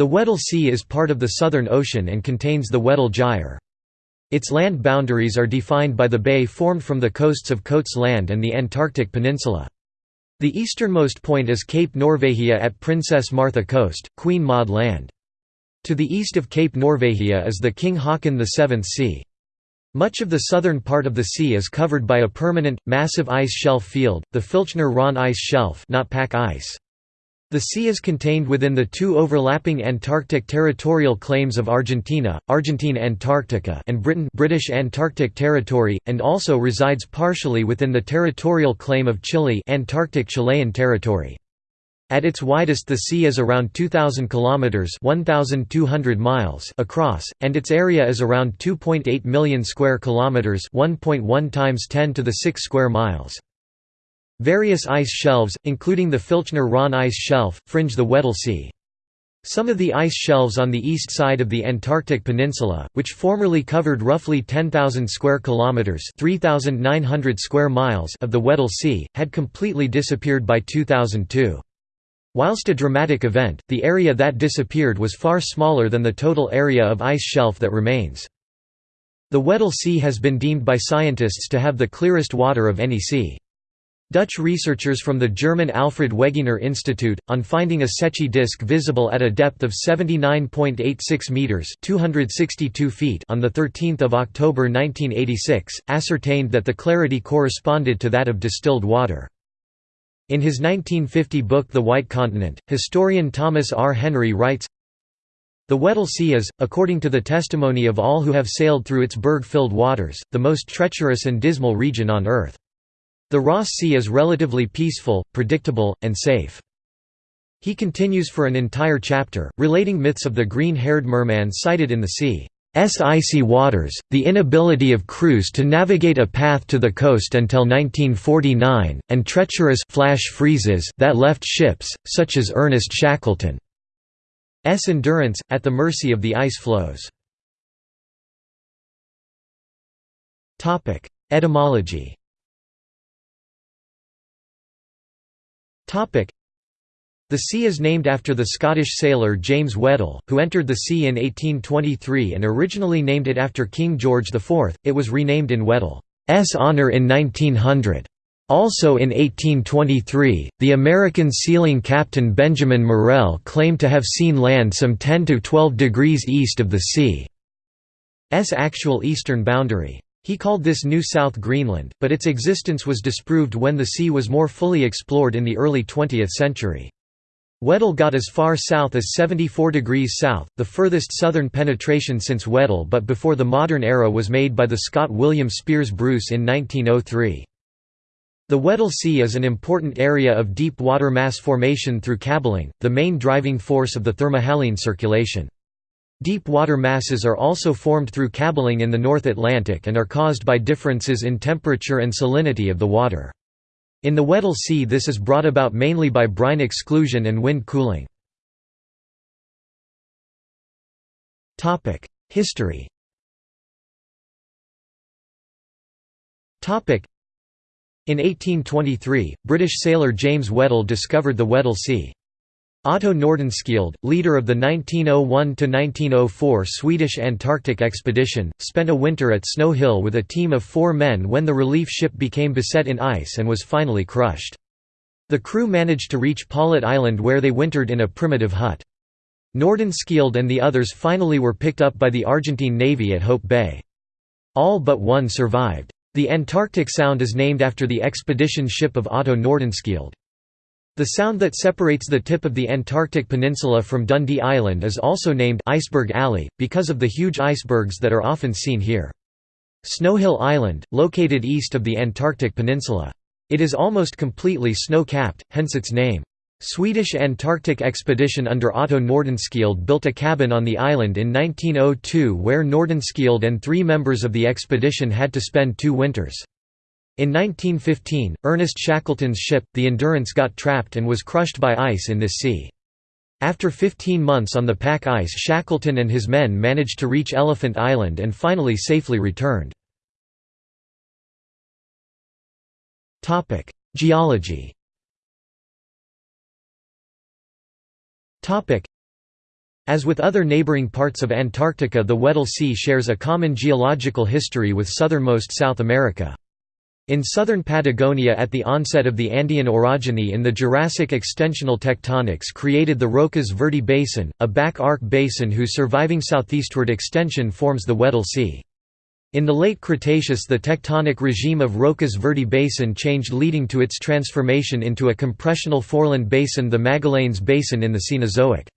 The Weddell Sea is part of the Southern Ocean and contains the Weddell Gyre. Its land boundaries are defined by the bay formed from the coasts of Coates Land and the Antarctic Peninsula. The easternmost point is Cape Norvegia at Princess Martha Coast, Queen Maud Land. To the east of Cape Norvegia is the King Haakon VII Sea. Much of the southern part of the sea is covered by a permanent, massive ice shelf field, the Filchner-Ronne ice shelf not pack ice. The sea is contained within the two overlapping Antarctic territorial claims of Argentina, Argentine Antarctica and Britain British Antarctic Territory, and also resides partially within the territorial claim of Chile Antarctic Chilean Territory. At its widest the sea is around 2000 kilometers 1200 miles across and its area is around 2.8 million square kilometers 1.1 times 10 to the 6 square miles. Various ice shelves, including the Filchner-Ronne ice shelf, fringe the Weddell Sea. Some of the ice shelves on the east side of the Antarctic Peninsula, which formerly covered roughly 10,000 square kilometers (3,900 square miles) of the Weddell Sea, had completely disappeared by 2002. Whilst a dramatic event, the area that disappeared was far smaller than the total area of ice shelf that remains. The Weddell Sea has been deemed by scientists to have the clearest water of any sea. Dutch researchers from the German Alfred Wegener Institute, on finding a Secchi disk visible at a depth of 79.86 meters (262 feet) on the 13th of October 1986, ascertained that the clarity corresponded to that of distilled water. In his 1950 book The White Continent, historian Thomas R. Henry writes, the Weddell Sea is, according to the testimony of all who have sailed through its berg-filled waters, the most treacherous and dismal region on Earth. The Ross Sea is relatively peaceful, predictable, and safe. He continues for an entire chapter, relating myths of the green-haired merman sighted in the sea's icy waters, the inability of crews to navigate a path to the coast until 1949, and treacherous flash freezes that left ships, such as Ernest Shackleton's endurance, at the mercy of the ice floes. Etymology The sea is named after the Scottish sailor James Weddell, who entered the sea in 1823 and originally named it after King George IV. It was renamed in Weddell's honour in 1900. Also in 1823, the American sealing captain Benjamin Morrell claimed to have seen land some 10 to 12 degrees east of the sea's actual eastern boundary. He called this New South Greenland, but its existence was disproved when the sea was more fully explored in the early 20th century. Weddell got as far south as 74 degrees south, the furthest southern penetration since Weddell but before the modern era was made by the Scot William Speirs Bruce in 1903. The Weddell Sea is an important area of deep water mass formation through cabbeling, the main driving force of the thermohaline circulation. Deep water masses are also formed through cabbeling in the North Atlantic and are caused by differences in temperature and salinity of the water. In the Weddell Sea this is brought about mainly by brine exclusion and wind cooling. History In 1823, British sailor James Weddell discovered the Weddell Sea. Otto Nordenskjöld, leader of the 1901–1904 Swedish Antarctic expedition, spent a winter at Snow Hill with a team of four men when the relief ship became beset in ice and was finally crushed. The crew managed to reach Paulet Island where they wintered in a primitive hut. Nordenskjöld and the others finally were picked up by the Argentine Navy at Hope Bay. All but one survived. The Antarctic Sound is named after the expedition ship of Otto Nordenskjöld. The sound that separates the tip of the Antarctic Peninsula from Dundee Island is also named Iceberg Alley, because of the huge icebergs that are often seen here. Snowhill Island, located east of the Antarctic Peninsula. It is almost completely snow-capped, hence its name. Swedish Antarctic expedition under Otto Nordenskjöld built a cabin on the island in 1902 where Nordenskjöld and three members of the expedition had to spend two winters. In 1915, Ernest Shackleton's ship, the Endurance got trapped and was crushed by ice in this sea. After 15 months on the pack ice Shackleton and his men managed to reach Elephant Island and finally safely returned. Geology As with other neighboring parts of Antarctica the Weddell Sea shares a common geological history with southernmost South America. In southern Patagonia at the onset of the Andean orogeny in the Jurassic extensional tectonics created the Rocas Verde Basin, a back arc basin whose surviving southeastward extension forms the Weddell Sea. In the late Cretaceous the tectonic regime of Rocas Verde Basin changed leading to its transformation into a compressional foreland basin the Magallanes Basin in the Cenozoic.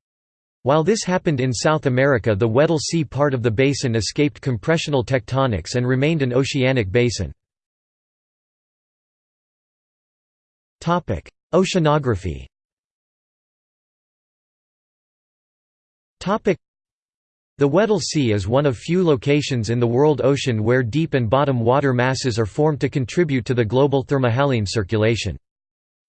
While this happened in South America the Weddell Sea part of the basin escaped compressional tectonics and remained an oceanic basin. Oceanography Topic: the Weddell Sea is one of few locations in the world ocean where deep and bottom water masses are formed to contribute to the global thermohaline circulation.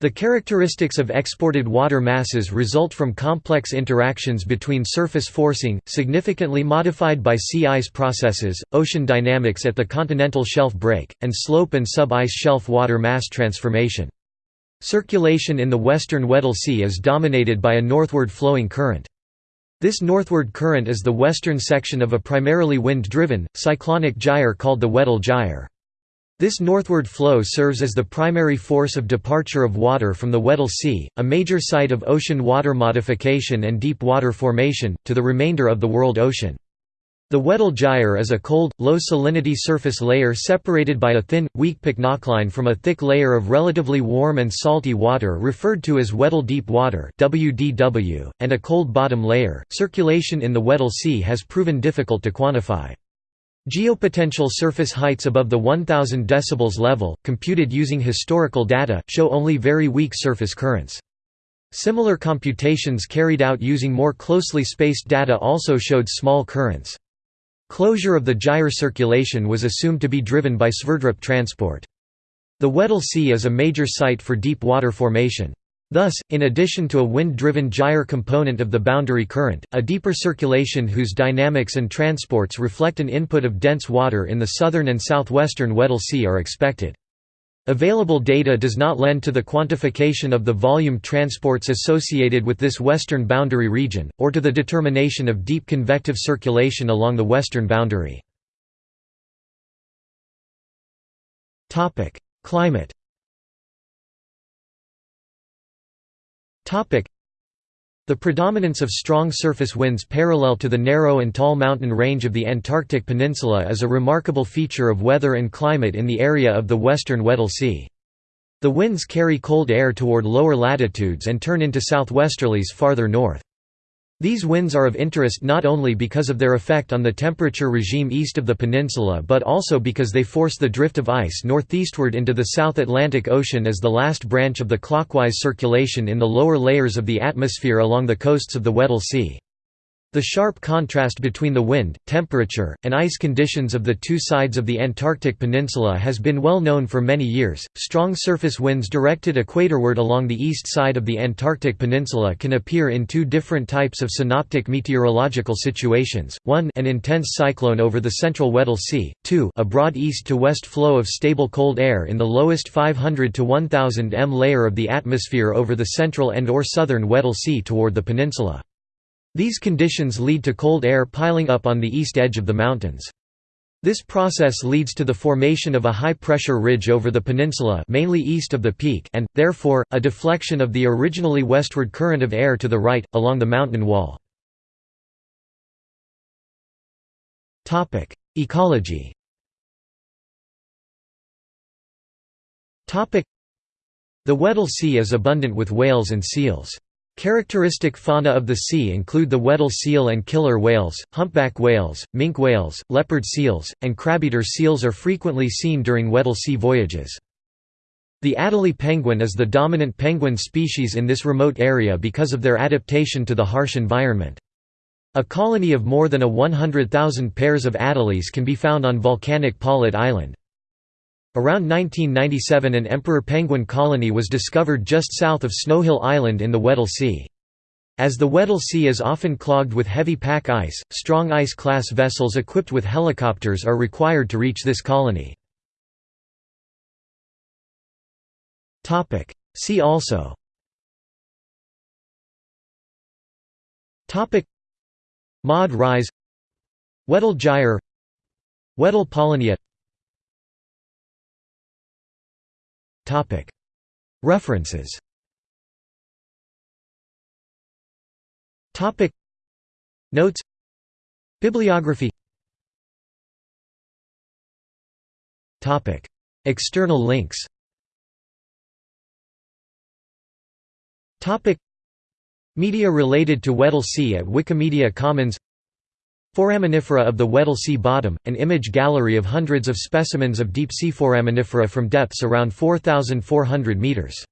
The characteristics of exported water masses result from complex interactions between surface forcing, significantly modified by sea ice processes, ocean dynamics at the continental shelf break, and slope and sub-ice shelf water mass transformation. Circulation in the western Weddell Sea is dominated by a northward flowing current. This northward current is the western section of a primarily wind-driven, cyclonic gyre called the Weddell Gyre. This northward flow serves as the primary force of departure of water from the Weddell Sea, a major site of ocean water modification and deep water formation, to the remainder of the world ocean. The Weddell Gyre is a cold, low-salinity surface layer separated by a thin, weak pycnocline from a thick layer of relatively warm and salty water referred to as Weddell Deep Water (WDW), and a cold bottom layer. Circulation in the Weddell Sea has proven difficult to quantify. Geopotential surface heights above the 1000 decibars level, computed using historical data, show only very weak surface currents. Similar computations carried out using more closely spaced data also showed small currents. Closure of the gyre circulation was assumed to be driven by Sverdrup transport. The Weddell Sea is a major site for deep water formation. Thus, in addition to a wind-driven gyre component of the boundary current, a deeper circulation whose dynamics and transports reflect an input of dense water in the southern and southwestern Weddell Sea are expected. Available data does not lend to the quantification of the volume transports associated with this western boundary region, or to the determination of deep convective circulation along the western boundary. Climate the predominance of strong surface winds parallel to the narrow and tall mountain range of the Antarctic Peninsula is a remarkable feature of weather and climate in the area of the western Weddell Sea. The winds carry cold air toward lower latitudes and turn into southwesterlies farther north. These winds are of interest not only because of their effect on the temperature regime east of the peninsula but also because they force the drift of ice northeastward into the South Atlantic Ocean as the last branch of the clockwise circulation in the lower layers of the atmosphere along the coasts of the Weddell Sea. The sharp contrast between the wind, temperature, and ice conditions of the two sides of the Antarctic Peninsula has been well known for many years. Strong surface winds directed equatorward along the east side of the Antarctic Peninsula can appear in two different types of synoptic meteorological situations. 1 an intense cyclone over the central Weddell Sea, 2 a broad east to west flow of stable cold air in the lowest 500 to 1000 m layer of the atmosphere over the central and or southern Weddell Sea toward the peninsula. These conditions lead to cold air piling up on the east edge of the mountains. This process leads to the formation of a high-pressure ridge over the peninsula mainly east of the peak and, therefore, a deflection of the originally westward current of air to the right, along the mountain wall. Ecology The Weddell Sea is abundant with whales and seals. Characteristic fauna of the sea include the Weddell seal and killer whales, humpback whales, minke whales, leopard seals, and crabeater seals are frequently seen during Weddell Sea voyages. The Adelie penguin is the dominant penguin species in this remote area because of their adaptation to the harsh environment. A colony of more than a 100,000 pairs of adelies can be found on volcanic Paulet Island. Around 1997 an emperor penguin colony was discovered just south of Snowhill Island in the Weddell Sea. As the Weddell Sea is often clogged with heavy pack ice, strong ice-class vessels equipped with helicopters are required to reach this colony. See also Maud Rise Weddell Gyre Weddell Polynya References. Notes. Bibliography. External links. Media related to Weddell Sea at Wikimedia Commons Foraminifera of the Weddell Sea bottom, an image gallery of hundreds of specimens of deep-sea foraminifera from depths around 4,400 metres